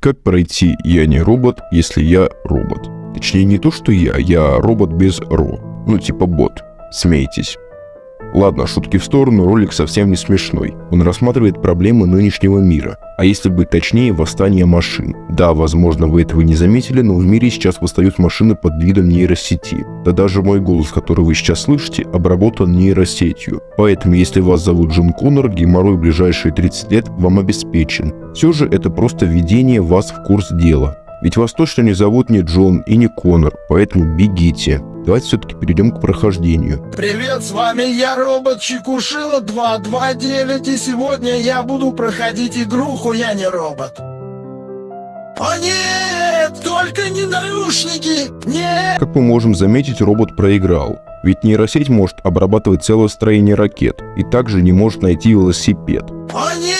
Как пройти «Я не робот, если я робот»? Точнее не то, что я, я робот без ро. Ну типа бот. Смейтесь. Ладно, шутки в сторону, ролик совсем не смешной. Он рассматривает проблемы нынешнего мира, а если быть точнее, восстание машин. Да, возможно, вы этого не заметили, но в мире сейчас восстают машины под видом нейросети. Да даже мой голос, который вы сейчас слышите, обработан нейросетью. Поэтому, если вас зовут Джон Коннор, геморрой в ближайшие 30 лет вам обеспечен. Все же это просто введение вас в курс дела. Ведь вас точно не зовут ни Джон и не Коннор, поэтому бегите. Давайте все-таки перейдем к прохождению. Привет, с вами я, робот Чекушила 229, и сегодня я буду проходить игруху «Я не робот». О нет, только не наушники, нет! Как мы можем заметить, робот проиграл. Ведь нейросеть может обрабатывать целое строение ракет, и также не может найти велосипед. О нет!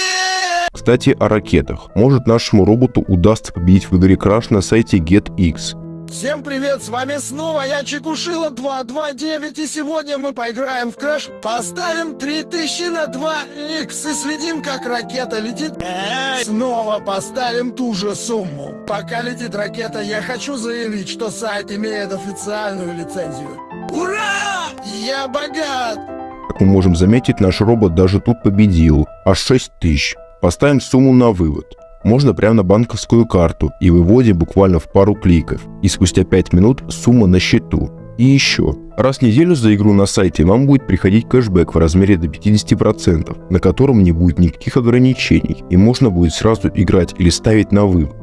Кстати, о ракетах. Может нашему роботу удастся победить в игре Crash на сайте GetX. Всем привет, с вами снова я Чекушила 229 и сегодня мы поиграем в Crash. Поставим 3000 на 2х и следим как ракета летит. Эй, снова поставим ту же сумму. Пока летит ракета, я хочу заявить, что сайт имеет официальную лицензию. Ура! Я богат! Как мы можем заметить, наш робот даже тут победил. Аж 6000. Поставим сумму на вывод. Можно прямо на банковскую карту и выводим буквально в пару кликов. И спустя 5 минут сумма на счету. И еще. Раз в неделю за игру на сайте вам будет приходить кэшбэк в размере до 50%, на котором не будет никаких ограничений, и можно будет сразу играть или ставить на вывод.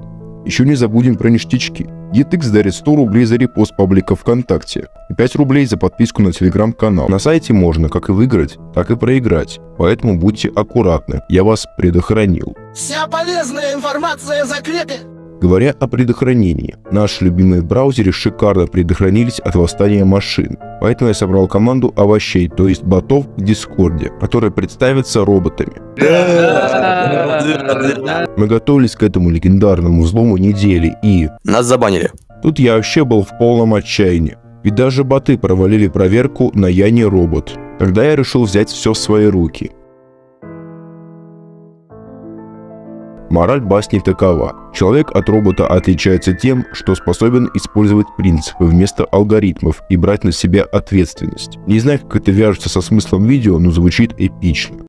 Еще не забудем про ништячки. GetX дарит 100 рублей за репост паблика ВКонтакте и 5 рублей за подписку на телеграм-канал. На сайте можно как и выиграть, так и проиграть, поэтому будьте аккуратны, я вас предохранил. Вся полезная информация в закрепе. Говоря о предохранении, наши любимые в браузере шикарно предохранились от восстания машин, поэтому я собрал команду овощей, то есть ботов в Дискорде, которые представятся роботами. Мы готовились к этому легендарному взлому недели и... Нас забанили. Тут я вообще был в полном отчаянии. Ведь даже боты провалили проверку на «Я не робот». Тогда я решил взять все в свои руки. Мораль басни такова. Человек от робота отличается тем, что способен использовать принципы вместо алгоритмов и брать на себя ответственность. Не знаю, как это вяжется со смыслом видео, но звучит эпично.